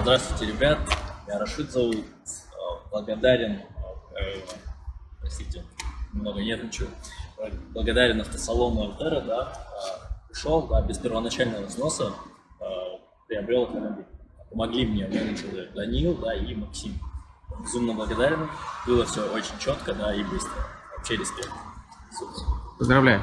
Здравствуйте, ребят. Я Рашид зовут. Э, благодарен, э, простите, немного нервничаю. Благодарен автосалону Альтера, да. Э, пришел, да, без первоначального взноса, приобрел автомобиль. Помогли мне менеджеры Данил, да, и Максим. Безумно благодарен. Было все очень четко, да, и быстро. Вообще респект. Поздравляю.